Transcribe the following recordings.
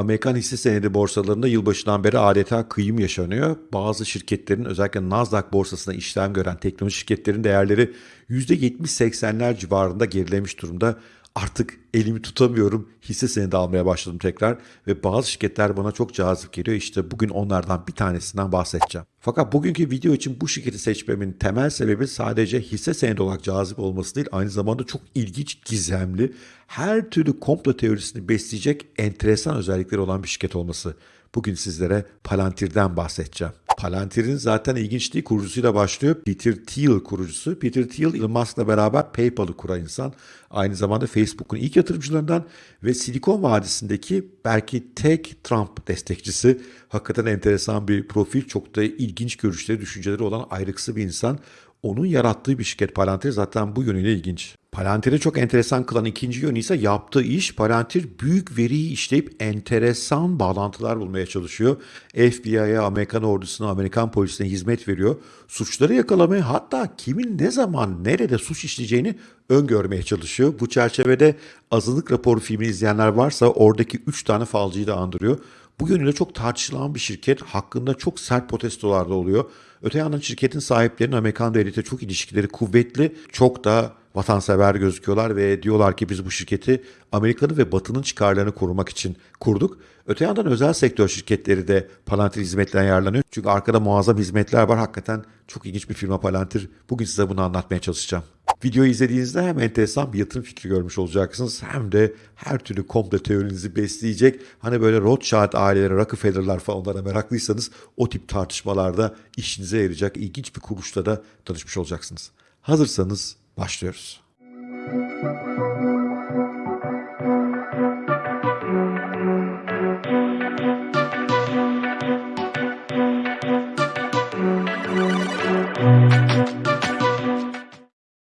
Amerikan hisse senedi borsalarında yılbaşından beri adeta kıyım yaşanıyor. Bazı şirketlerin özellikle Nasdaq borsasına işlem gören teknoloji şirketlerin değerleri %70-80'ler civarında gerilemiş durumda. Artık elimi tutamıyorum. Hisse senedi almaya başladım tekrar ve bazı şirketler bana çok cazip geliyor. İşte bugün onlardan bir tanesinden bahsedeceğim. Fakat bugünkü video için bu şirketi seçmemin temel sebebi sadece hisse senedi olarak cazip olması değil, aynı zamanda çok ilginç, gizemli, her türlü komplo teorisini besleyecek enteresan özellikleri olan bir şirket olması. Bugün sizlere Palantir'den bahsedeceğim. Palantir'in zaten ilginçliği kurucusuyla başlıyor. Peter Thiel kurucusu. Peter Thiel Elon Musk'la beraber PayPal'ı kuran insan. Aynı zamanda Facebook'un ilk yatırımcılarından ve Silikon Vadisi'ndeki belki tek Trump destekçisi. Hakikaten enteresan bir profil. Çok da ilginç görüşleri, düşünceleri olan ayrıksı bir insan. Onun yarattığı bir şirket Palantir zaten bu yönüyle ilginç. Palantir'i çok enteresan kılan ikinci yönü ise yaptığı iş Palantir büyük veriyi işleyip enteresan bağlantılar bulmaya çalışıyor. FBI'ye, Amerikan ordusuna, Amerikan polisine hizmet veriyor. Suçları yakalamaya hatta kimin ne zaman nerede suç işleyeceğini öngörmeye çalışıyor. Bu çerçevede azınlık raporu filmini izleyenler varsa oradaki 3 tane falcıyı da andırıyor. Bu yönüyle çok tartışılan bir şirket hakkında çok sert protestolar da oluyor. Öte yandan şirketin sahiplerinin Amerikan devlete çok ilişkileri kuvvetli, çok da vatansever gözüküyorlar ve diyorlar ki biz bu şirketi Amerika'nın ve Batı'nın çıkarlarını korumak için kurduk. Öte yandan özel sektör şirketleri de Palantir hizmetlerine yararlanıyor. Çünkü arkada muazzam hizmetler var. Hakikaten çok ilginç bir firma Palantir. Bugün size bunu anlatmaya çalışacağım. Videoyu izlediğinizde hem enteresan bir yatırım fikri görmüş olacaksınız hem de her türlü komple teorinizi besleyecek. Hani böyle Rothschild aileleri, Rockefeller'lar falan meraklıysanız o tip tartışmalarda işinize yarayacak ilginç bir kuruluşla da tanışmış olacaksınız. Hazırsanız başlıyoruz.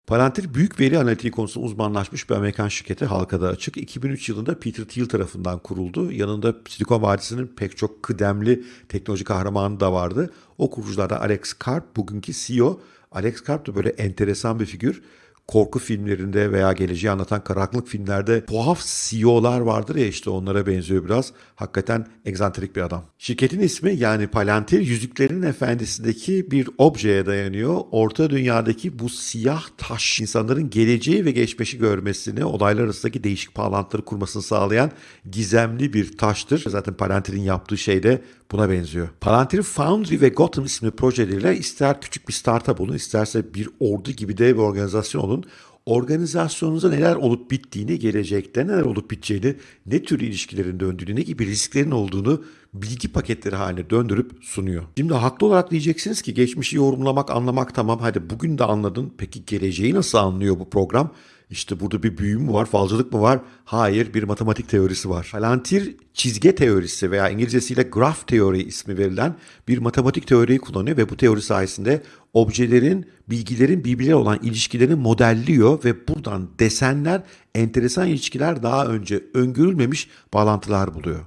Palantir büyük veri analitiği konusunda uzmanlaşmış bir Amerikan şirketi halkada açık. 2003 yılında Peter Thiel tarafından kuruldu. Yanında Silikon Vadisi'nin pek çok kıdemli teknoloji kahramanı da vardı. O kuruculardan Alex Karp bugünkü CEO. Alex Karp da böyle enteresan bir figür korku filmlerinde veya geleceği anlatan karanlık filmlerde tuhaf CEO'lar vardır ya işte onlara benziyor biraz. Hakikaten egzantrik bir adam. Şirketin ismi yani Palantir Yüzüklerin Efendisi'ndeki bir objeye dayanıyor. Orta dünyadaki bu siyah taş insanların geleceği ve geçmişi görmesini, olaylar arasındaki değişik bağlantıları kurmasını sağlayan gizemli bir taştır. Zaten Palantir'in yaptığı şey de buna benziyor. Palantir Foundry ve Gotham isimli projeleriyle ister küçük bir startup olun, isterse bir ordu gibi dev bir organizasyon olun, organizasyonunuzda neler olup bittiğini, gelecekte neler olup biteceğini, ne tür ilişkilerin döndüğünü, ne gibi risklerin olduğunu bilgi paketleri haline döndürüp sunuyor. Şimdi haklı olarak diyeceksiniz ki geçmişi yorumlamak, anlamak tamam hadi bugün de anladın. Peki geleceği nasıl anlıyor bu program? İşte burada bir büyü mü var, falcılık mı var? Hayır, bir matematik teorisi var. Palantir çizge teorisi veya İngilizcesiyle graph teori ismi verilen bir matematik teoriyi kullanıyor ve bu teori sayesinde objelerin, bilgilerin birbirine olan ilişkilerini modelliyor ve buradan desenler, enteresan ilişkiler daha önce öngörülmemiş bağlantılar buluyor.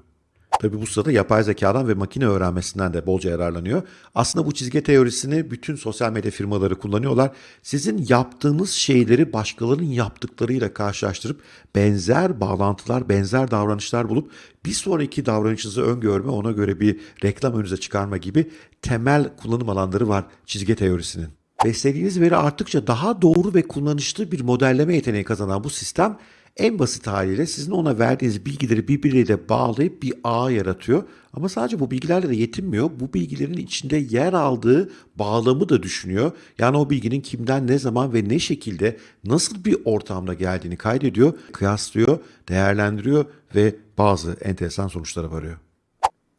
Tabi bu sırada yapay zekadan ve makine öğrenmesinden de bolca yararlanıyor. Aslında bu çizgi teorisini bütün sosyal medya firmaları kullanıyorlar. Sizin yaptığınız şeyleri başkalarının yaptıklarıyla karşılaştırıp benzer bağlantılar, benzer davranışlar bulup bir sonraki davranışınızı öngörme, ona göre bir reklam önünüze çıkarma gibi temel kullanım alanları var çizgi teorisinin. Beslediğiniz veri arttıkça daha doğru ve kullanışlı bir modelleme yeteneği kazanan bu sistem en basit haliyle sizin ona verdiğiniz bilgileri birbiriyle bağlayıp bir ağ yaratıyor. Ama sadece bu bilgilerle de yetinmiyor. Bu bilgilerin içinde yer aldığı bağlamı da düşünüyor. Yani o bilginin kimden ne zaman ve ne şekilde nasıl bir ortamda geldiğini kaydediyor, kıyaslıyor, değerlendiriyor ve bazı enteresan sonuçlara varıyor.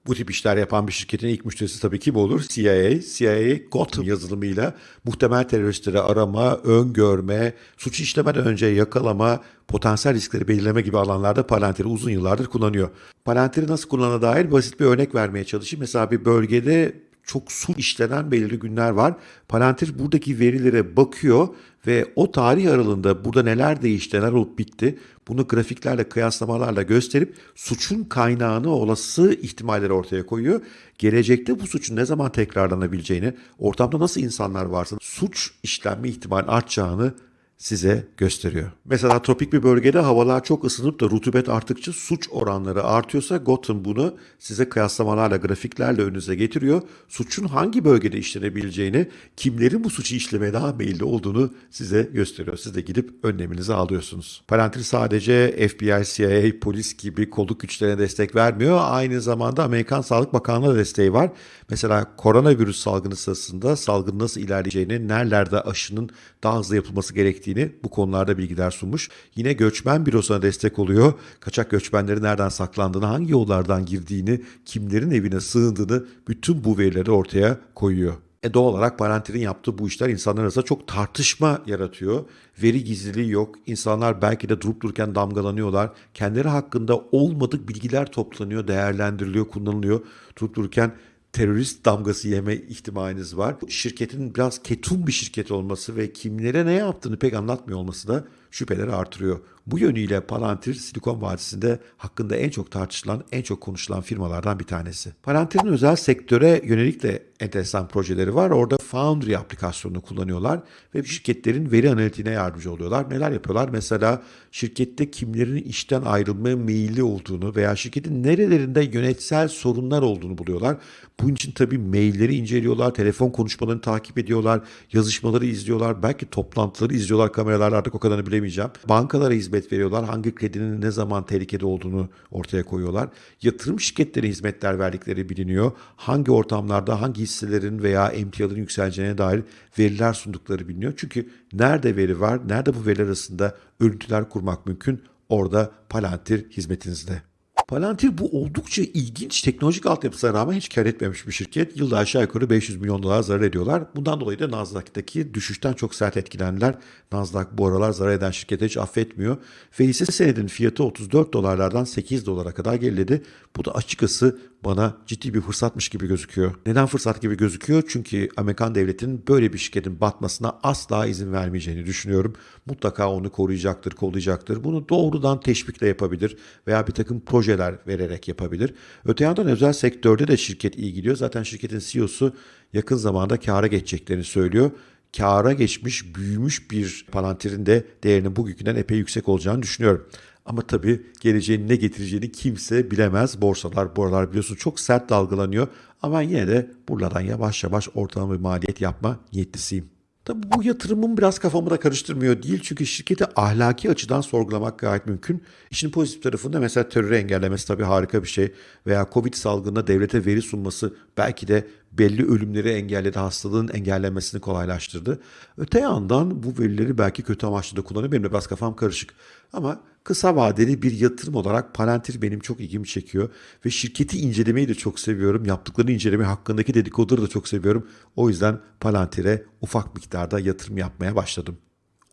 Bu tip işler yapan bir şirketin ilk müşterisi tabii kim olur? CIA. CIA Gotham yazılımıyla muhtemel teröristleri arama, öngörme, suç işlemeden önce yakalama, potansiyel riskleri belirleme gibi alanlarda Palantir'i uzun yıllardır kullanıyor. Palantir'i nasıl kullanana dair basit bir örnek vermeye çalışayım. Mesela bir bölgede çok su işlenen belirli günler var. Palantir buradaki verilere bakıyor ve o tarih aralığında burada neler değişti, neler olup bitti bunu grafiklerle, kıyaslamalarla gösterip suçun kaynağını, olası ihtimalleri ortaya koyuyor. Gelecekte bu suçun ne zaman tekrarlanabileceğini, ortamda nasıl insanlar varsa suç işlenme ihtimali artacağını size gösteriyor. Mesela tropik bir bölgede havalar çok ısınıp da rutubet arttıkça suç oranları artıyorsa Gotham bunu size kıyaslamalarla, grafiklerle önünüze getiriyor. Suçun hangi bölgede işlenebileceğini, kimlerin bu suçu işlemeye daha meyilli olduğunu size gösteriyor. Siz de gidip önleminizi alıyorsunuz. Palantir sadece FBI, CIA, polis gibi kolluk güçlerine destek vermiyor. Aynı zamanda Amerikan Sağlık Bakanlığı desteği var. Mesela koronavirüs salgını sırasında salgın nasıl ilerleyeceğini, nerelerde aşının daha hızlı yapılması gerektiğini bu konularda bilgiler sunmuş. Yine göçmen bürosuna destek oluyor. Kaçak göçmenlerin nereden saklandığını, hangi yollardan girdiğini, kimlerin evine sığındığını bütün bu verileri ortaya koyuyor. E doğal olarak Palantir'in yaptığı bu işler insanlar arasında çok tartışma yaratıyor. Veri gizliliği yok. İnsanlar belki de durup dururken damgalanıyorlar. Kendileri hakkında olmadık bilgiler toplanıyor, değerlendiriliyor, kullanılıyor. Durup dururken terörist damgası yeme ihtimaliniz var. Şirketin biraz ketum bir şirket olması ve kimlere ne yaptığını pek anlatmıyor olması da şüpheleri artırıyor. Bu yönüyle Palantir Silikon Vadisi'nde hakkında en çok tartışılan, en çok konuşulan firmalardan bir tanesi. Palantir'in özel sektöre yönelik de enteresan projeleri var. Orada Foundry aplikasyonunu kullanıyorlar ve şirketlerin veri analitiğine yardımcı oluyorlar. Neler yapıyorlar? Mesela şirkette kimlerin işten ayrılmaya meyilli olduğunu veya şirketin nerelerinde yönetsel sorunlar olduğunu buluyorlar. Bunun için tabii mailleri inceliyorlar, telefon konuşmalarını takip ediyorlar, yazışmaları izliyorlar, belki toplantıları izliyorlar kameralarla artık o kadarını bilemeyeceğim. Bankalara hizmet veriyorlar, hangi kredinin ne zaman tehlikede olduğunu ortaya koyuyorlar. Yatırım şirketleri hizmetler verdikleri biliniyor. Hangi ortamlarda hangi hisselerin veya emtiaların yükseleceğine dair veriler sundukları biliniyor. Çünkü nerede veri var, nerede bu veriler arasında örüntüler kurmak mümkün, orada Palantir hizmetinizde. Palantir bu oldukça ilginç teknolojik altyapısına rağmen hiç kar etmemiş bir şirket. Yılda aşağı yukarı 500 milyon dolar zarar ediyorlar. Bundan dolayı da Nasdaq'taki düşüşten çok sert etkilendiler. Nasdaq bu aralar zarar eden şirketi hiç affetmiyor. Ve hisse senedinin fiyatı 34 dolarlardan 8 dolara kadar geriledi. Bu da açıkçası bana ciddi bir fırsatmış gibi gözüküyor. Neden fırsat gibi gözüküyor? Çünkü Amerikan devletinin böyle bir şirketin batmasına asla izin vermeyeceğini düşünüyorum. Mutlaka onu koruyacaktır, kollayacaktır. Bunu doğrudan teşvikle yapabilir veya bir takım projeler vererek yapabilir. Öte yandan özel sektörde de şirket iyi gidiyor. Zaten şirketin CEO'su yakın zamanda kâra geçeceklerini söylüyor kâra geçmiş, büyümüş bir Palantir'in de değerinin bugünkünden epey yüksek olacağını düşünüyorum. Ama tabii geleceğin ne getireceğini kimse bilemez. Borsalar bu aralar biliyorsun çok sert dalgalanıyor. Ama yine de buralardan yavaş yavaş ortalama bir maliyet yapma niyetlisiyim. Tabii bu yatırımım biraz kafamı da karıştırmıyor değil. Çünkü şirketi ahlaki açıdan sorgulamak gayet mümkün. İşin pozitif tarafında mesela terörü engellemesi tabii harika bir şey. Veya Covid salgında devlete veri sunması belki de belli ölümleri engelledi, hastalığın engellenmesini kolaylaştırdı. Öte yandan bu verileri belki kötü amaçlı da kullanıyor. Benim de biraz kafam karışık. Ama kısa vadeli bir yatırım olarak Palantir benim çok ilgimi çekiyor. Ve şirketi incelemeyi de çok seviyorum. Yaptıklarını incelemeyi hakkındaki dedikoduları da çok seviyorum. O yüzden Palantir'e ufak miktarda yatırım yapmaya başladım.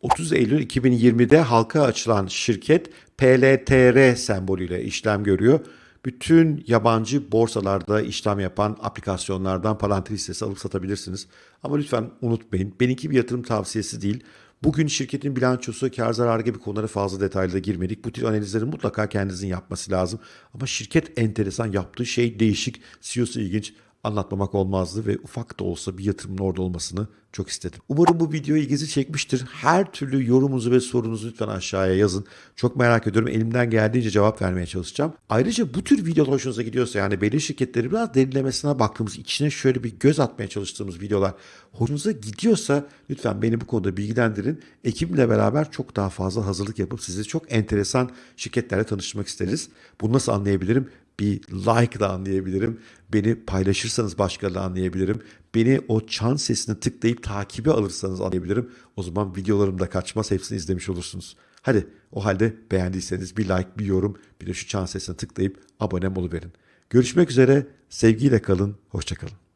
30 Eylül 2020'de halka açılan şirket PLTR sembolüyle işlem görüyor bütün yabancı borsalarda işlem yapan aplikasyonlardan Palantir hissesi alıp satabilirsiniz. Ama lütfen unutmayın benimki bir yatırım tavsiyesi değil. Bugün şirketin bilançosu, kar zarar gibi konulara fazla detaylı girmedik. Bu tür analizleri mutlaka kendinizin yapması lazım. Ama şirket enteresan yaptığı şey değişik, CEO'su ilginç anlatmamak olmazdı ve ufak da olsa bir yatırımın orada olmasını çok istedim. Umarım bu video ilginizi çekmiştir. Her türlü yorumunuzu ve sorunuzu lütfen aşağıya yazın. Çok merak ediyorum. Elimden geldiğince cevap vermeye çalışacağım. Ayrıca bu tür videolar hoşunuza gidiyorsa yani belli şirketleri biraz derinlemesine baktığımız, içine şöyle bir göz atmaya çalıştığımız videolar hoşunuza gidiyorsa lütfen beni bu konuda bilgilendirin. Ekibimle beraber çok daha fazla hazırlık yapıp sizi çok enteresan şirketlerle tanıştırmak isteriz. Bunu nasıl anlayabilirim? Bir like da anlayabilirim. Beni paylaşırsanız başka anlayabilirim. Beni o çan sesini tıklayıp takibi alırsanız anlayabilirim. O zaman videolarım da kaçmaz hepsini izlemiş olursunuz. Hadi o halde beğendiyseniz bir like, bir yorum, bir de şu çan sesini tıklayıp abone oluverin. Görüşmek üzere, sevgiyle kalın, hoşçakalın.